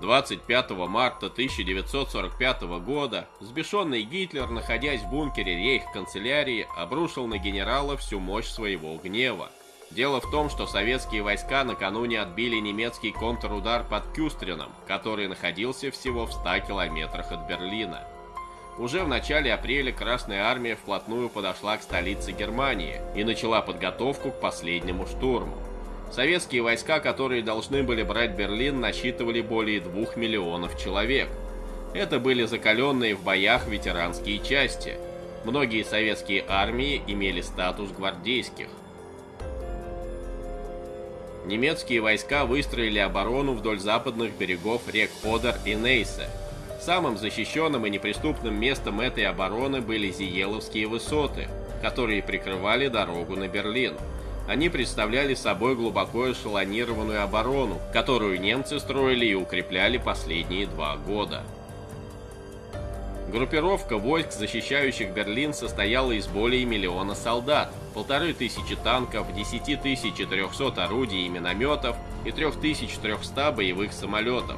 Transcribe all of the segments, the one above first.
25 марта 1945 года взбешенный Гитлер, находясь в бункере рейх-канцелярии, обрушил на генерала всю мощь своего гнева. Дело в том, что советские войска накануне отбили немецкий контрудар под Кюстрином, который находился всего в 100 километрах от Берлина. Уже в начале апреля Красная Армия вплотную подошла к столице Германии и начала подготовку к последнему штурму. Советские войска, которые должны были брать Берлин, насчитывали более двух миллионов человек. Это были закаленные в боях ветеранские части. Многие советские армии имели статус гвардейских. Немецкие войска выстроили оборону вдоль западных берегов рек Одер и Нейсе. Самым защищенным и неприступным местом этой обороны были Зиеловские высоты, которые прикрывали дорогу на Берлин. Они представляли собой глубоко эшелонированную оборону, которую немцы строили и укрепляли последние два года. Группировка войск, защищающих Берлин, состояла из более миллиона солдат, полторы тысячи танков, 10 300 орудий и минометов и 3300 боевых самолетов.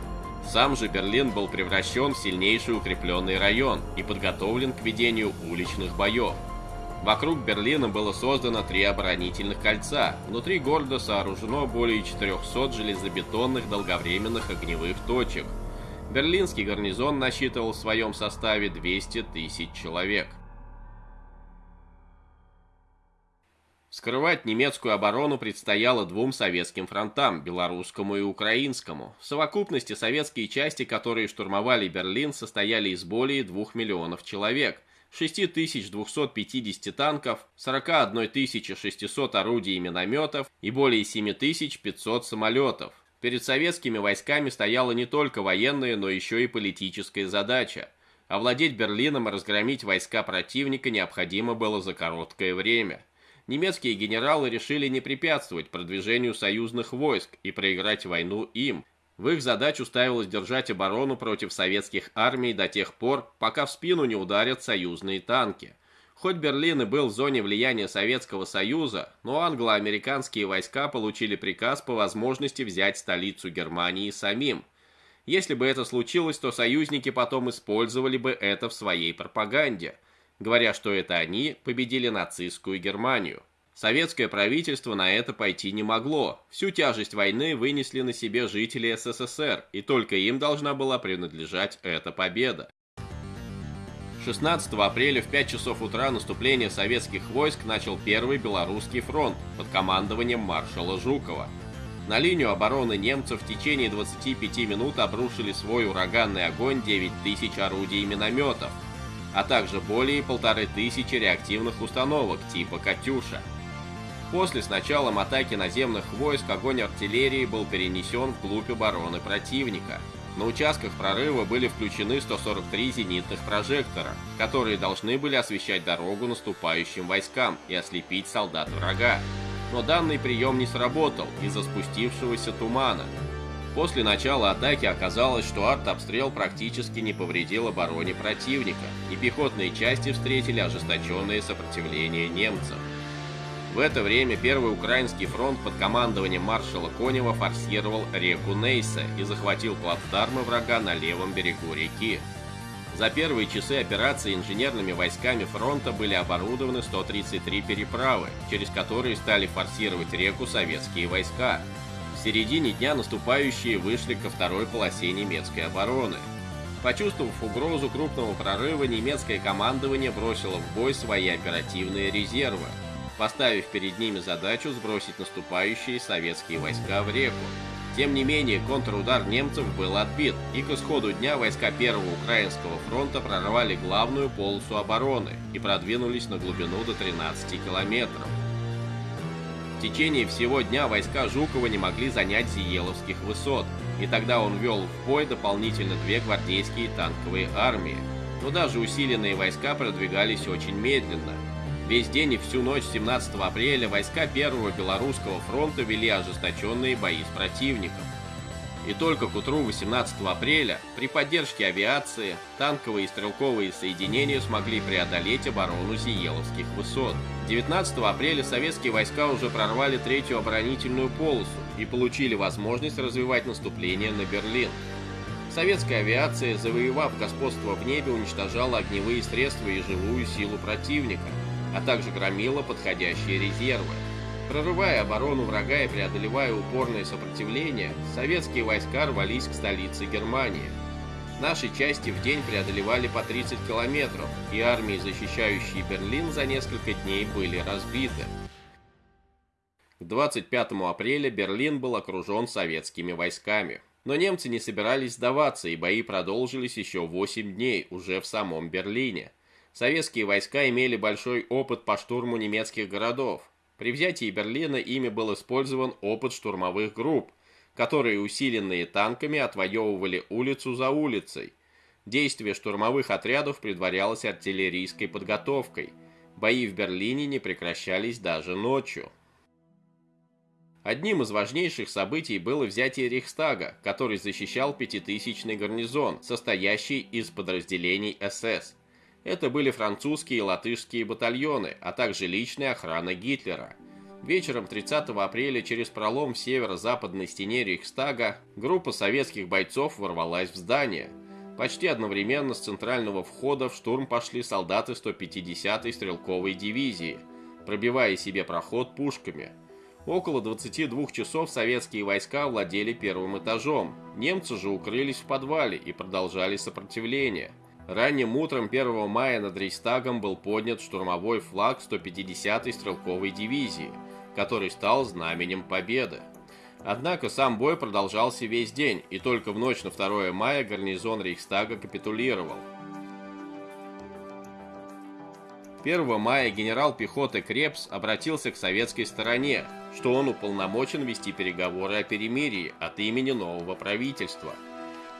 Сам же Берлин был превращен в сильнейший укрепленный район и подготовлен к ведению уличных боев. Вокруг Берлина было создано три оборонительных кольца. Внутри города сооружено более 400 железобетонных долговременных огневых точек. Берлинский гарнизон насчитывал в своем составе 200 тысяч человек. Скрывать немецкую оборону предстояло двум советским фронтам, белорусскому и украинскому. В совокупности советские части, которые штурмовали Берлин, состояли из более 2 миллионов человек – 6250 танков, 41 600 орудий и минометов и более 7500 самолетов. Перед советскими войсками стояла не только военная, но еще и политическая задача. Овладеть Берлином и разгромить войска противника необходимо было за короткое время. Немецкие генералы решили не препятствовать продвижению союзных войск и проиграть войну им, в их задачу ставилось держать оборону против советских армий до тех пор, пока в спину не ударят союзные танки. Хоть Берлин и был в зоне влияния Советского Союза, но англо-американские войска получили приказ по возможности взять столицу Германии самим. Если бы это случилось, то союзники потом использовали бы это в своей пропаганде, говоря, что это они победили нацистскую Германию. Советское правительство на это пойти не могло. Всю тяжесть войны вынесли на себе жители СССР, и только им должна была принадлежать эта победа. 16 апреля в 5 часов утра наступление советских войск начал Первый Белорусский фронт под командованием маршала Жукова. На линию обороны немцев в течение 25 минут обрушили свой ураганный огонь 9 тысяч орудий и минометов, а также более полторы тысячи реактивных установок типа «Катюша». После с началом атаки наземных войск огонь артиллерии был перенесен вглубь обороны противника. На участках прорыва были включены 143 зенитных прожектора, которые должны были освещать дорогу наступающим войскам и ослепить солдат врага. Но данный прием не сработал из-за спустившегося тумана. После начала атаки оказалось, что артобстрел практически не повредил обороне противника, и пехотные части встретили ожесточенное сопротивление немцев. В это время Первый Украинский фронт под командованием маршала Конева форсировал реку Нейса и захватил плацдармы врага на левом берегу реки. За первые часы операции инженерными войсками фронта были оборудованы 133 переправы, через которые стали форсировать реку советские войска. В середине дня наступающие вышли ко второй полосе немецкой обороны. Почувствовав угрозу крупного прорыва, немецкое командование бросило в бой свои оперативные резервы – поставив перед ними задачу сбросить наступающие советские войска в реку. Тем не менее, контрудар немцев был отбит, и к исходу дня войска Первого Украинского фронта прорвали главную полосу обороны и продвинулись на глубину до 13 километров. В течение всего дня войска Жукова не могли занять Зиеловских высот, и тогда он вел в бой дополнительно две гвардейские танковые армии. Но даже усиленные войска продвигались очень медленно – Весь день и всю ночь 17 апреля войска Первого Белорусского фронта вели ожесточенные бои с противником. И только к утру 18 апреля при поддержке авиации танковые и стрелковые соединения смогли преодолеть оборону Зиеловских высот. 19 апреля советские войска уже прорвали третью оборонительную полосу и получили возможность развивать наступление на Берлин. Советская авиация, завоевав господство в небе, уничтожала огневые средства и живую силу противника, а также громила подходящие резервы. Прорывая оборону врага и преодолевая упорное сопротивление, советские войска рвались к столице Германии. Наши части в день преодолевали по 30 километров, и армии, защищающие Берлин, за несколько дней были разбиты. К 25 апреля Берлин был окружен советскими войсками. Но немцы не собирались сдаваться, и бои продолжились еще 8 дней, уже в самом Берлине. Советские войска имели большой опыт по штурму немецких городов. При взятии Берлина ими был использован опыт штурмовых групп, которые, усиленные танками, отвоевывали улицу за улицей. Действие штурмовых отрядов предварялось артиллерийской подготовкой. Бои в Берлине не прекращались даже ночью. Одним из важнейших событий было взятие Рейхстага, который защищал пятитысячный гарнизон, состоящий из подразделений СС. Это были французские и латышские батальоны, а также личная охрана Гитлера. Вечером 30 апреля через пролом в северо-западной стене Рейхстага группа советских бойцов ворвалась в здание. Почти одновременно с центрального входа в штурм пошли солдаты 150-й стрелковой дивизии, пробивая себе проход пушками – Около 22 часов советские войска владели первым этажом. Немцы же укрылись в подвале и продолжали сопротивление. Ранним утром 1 мая над Рейхстагом был поднят штурмовой флаг 150-й стрелковой дивизии, который стал знаменем победы. Однако сам бой продолжался весь день, и только в ночь на 2 мая гарнизон Рейхстага капитулировал. 1 мая генерал пехоты Крепс обратился к советской стороне, что он уполномочен вести переговоры о перемирии от имени нового правительства.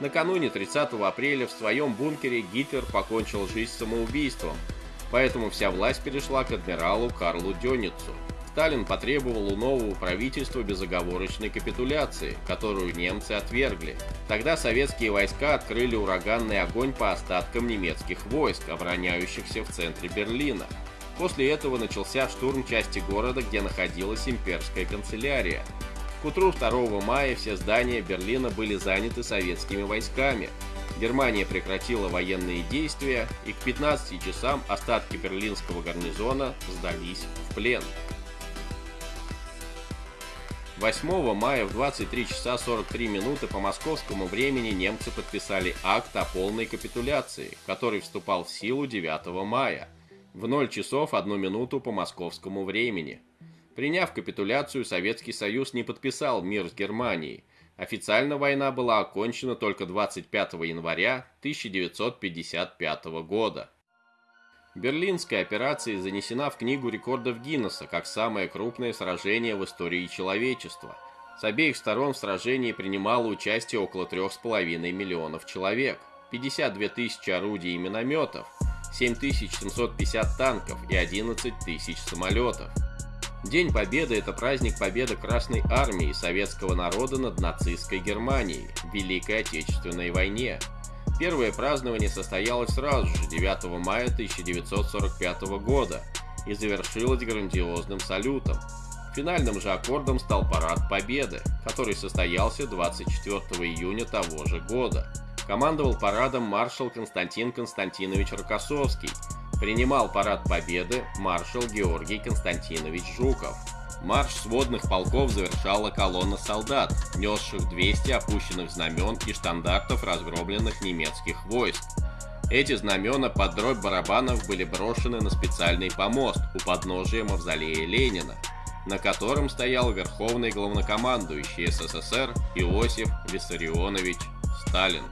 Накануне 30 апреля в своем бункере Гитлер покончил жизнь самоубийством, поэтому вся власть перешла к адмиралу Карлу Дёницу. Сталин потребовал у нового правительства безоговорочной капитуляции, которую немцы отвергли. Тогда советские войска открыли ураганный огонь по остаткам немецких войск, обороняющихся в центре Берлина. После этого начался штурм части города, где находилась имперская канцелярия. К утру 2 мая все здания Берлина были заняты советскими войсками. Германия прекратила военные действия, и к 15 часам остатки берлинского гарнизона сдались в плен. 8 мая в 23 часа 43 минуты по московскому времени немцы подписали акт о полной капитуляции, который вступал в силу 9 мая, в 0 часов 1 минуту по московскому времени. Приняв капитуляцию, Советский Союз не подписал мир с Германией. Официально война была окончена только 25 января 1955 года. Берлинская операция занесена в Книгу рекордов Гиннесса как самое крупное сражение в истории человечества. С обеих сторон в сражении принимало участие около 3,5 миллионов человек, 52 тысячи орудий и минометов, 7750 танков и 11 тысяч самолетов. День Победы – это праздник победы Красной Армии и советского народа над нацистской Германией в Великой Отечественной войне – Первое празднование состоялось сразу же, 9 мая 1945 года, и завершилось грандиозным салютом. Финальным же аккордом стал Парад Победы, который состоялся 24 июня того же года. Командовал парадом маршал Константин Константинович Рокоссовский. Принимал Парад Победы маршал Георгий Константинович Жуков. Марш сводных полков завершала колонна солдат, несших 200 опущенных знамен и штандартов разгромленных немецких войск. Эти знамена под дробь барабанов были брошены на специальный помост у подножия мавзолея Ленина, на котором стоял верховный главнокомандующий СССР Иосиф Виссарионович Сталин.